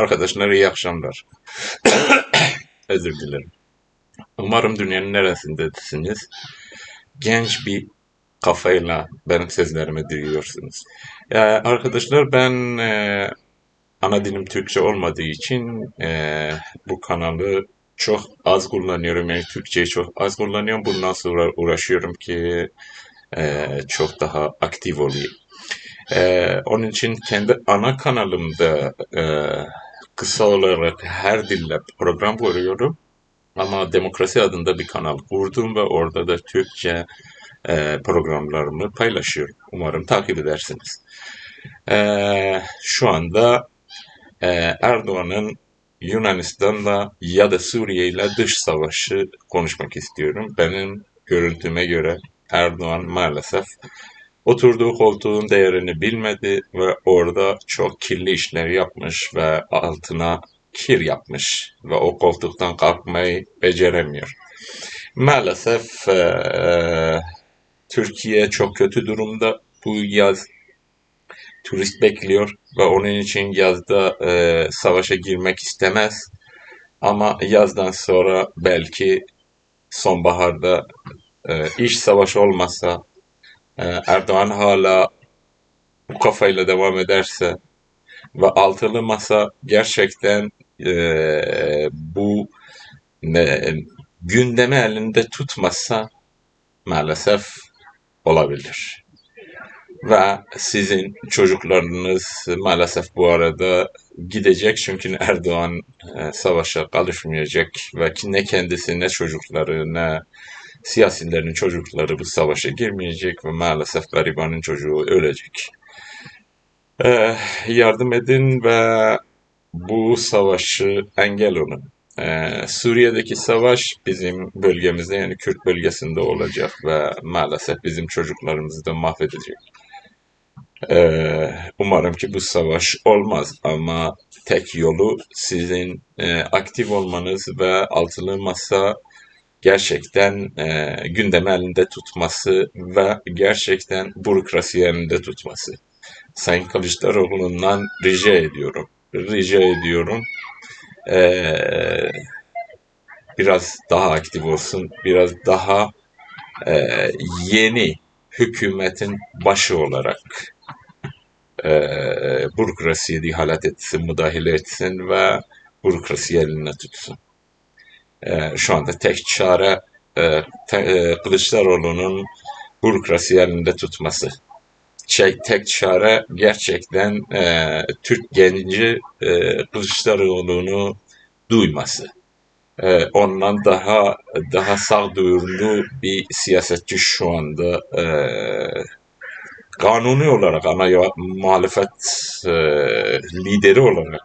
Arkadaşlar iyi akşamlar. Özür dilerim. Umarım dünyanın neresindesiniz. Genç bir kafayla benim sözlerimi duyuyorsunuz. Ee, arkadaşlar ben e, ana dilim Türkçe olmadığı için e, bu kanalı çok az kullanıyorum. Yani Türkçeyi çok az kullanıyorum. Bundan sonra uğraşıyorum ki e, çok daha aktif olayım. E, onun için kendi ana kanalımda e, kısa olarak her dille program kuruyorum. Ama demokrasi adında bir kanal kurdum ve orada da Türkçe e, programlarımı paylaşıyorum. Umarım takip edersiniz. E, şu anda e, Erdoğan'ın Yunanistan'la ya da Suriye ile dış savaşı konuşmak istiyorum. Benim görüntüme göre Erdoğan maalesef oturduğu koltuğun değerini bilmedi ve orada çok kirli işler yapmış ve altına kir yapmış ve o koltuktan kalkmayı beceremiyor. Maalesef eee, Türkiye çok kötü durumda. Bu yaz turist bekliyor ve onun için yazda eee, savaşa girmek istemez. Ama yazdan sonra belki sonbaharda eee, iş savaşı olmasa Erdoğan hala bu kafayla devam ederse ve altılı masa gerçekten eee, bu ne, gündemi elinde tutmazsa maalesef olabilir. Ve sizin çocuklarınız maalesef bu arada gidecek çünkü Erdoğan e, savaşa karışmayacak ve ne kendisi ne çocukları ne siyasilerin çocukları bu savaşa girmeyecek ve maalesef garibanın çocuğu ölecek. E, yardım edin ve bu savaşı engel olun. Ee, Suriye'deki savaş bizim bölgemizde yani Kürt bölgesinde olacak ve maalesef bizim çocuklarımızı da mahvedecek. Ee, umarım ki bu savaş olmaz ama tek yolu sizin e, aktif olmanız ve altılı masa gerçekten e, gündemi elinde tutması ve gerçekten bürokrasi elinde tutması. Sayın Kılıçdaroğlu'ndan rica ediyorum. Rica ediyorum. Ee, biraz daha aktif olsun, biraz daha e, yeni hükümetin başı olarak e, bürokrasiye ihalet etsin, müdahale etsin ve bürokrasiyi eline tutsun. E, şu anda tek çare e, te, e, Kılıçdaroğlu'nun bürokrasiyi elinde tutması. Şey, tek çare gerçekten e, Türk genci e, Kılıçdaroğlu'nu duyması. E, ondan daha daha sağduyulu bir siyasetçi şu anda e, kanuni olarak ana muhalefet e, lideri olarak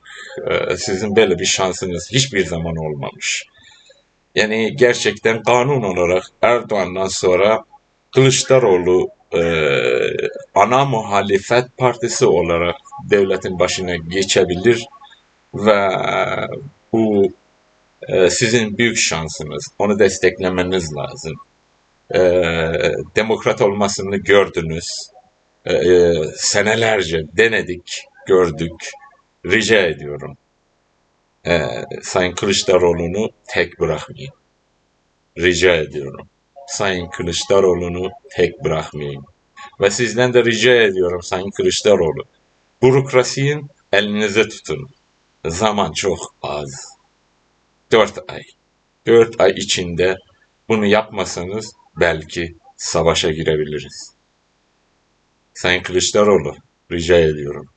e, sizin böyle bir şansınız hiçbir zaman olmamış. Yani gerçekten kanun olarak Erdoğan'dan sonra Kılıçdaroğlu e, ana muhalefet partisi olarak devletin başına geçebilir ve bu e, sizin büyük şansınız. Onu desteklemeniz lazım. E, demokrat olmasını gördünüz. E, e, senelerce denedik, gördük. Rica ediyorum. E, Sayın Kılıçdaroğlu'nu tek bırakmayın. Rica ediyorum. Sayın Kılıçdaroğlu'nu tek bırakmayın. Ve sizden de rica ediyorum Sayın Kılıçdaroğlu. Bürokrasiyi elinize tutun. Zaman çok az. Dört ay. Dört ay içinde bunu yapmasanız belki savaşa girebiliriz. Sayın Kılıçdaroğlu rica ediyorum.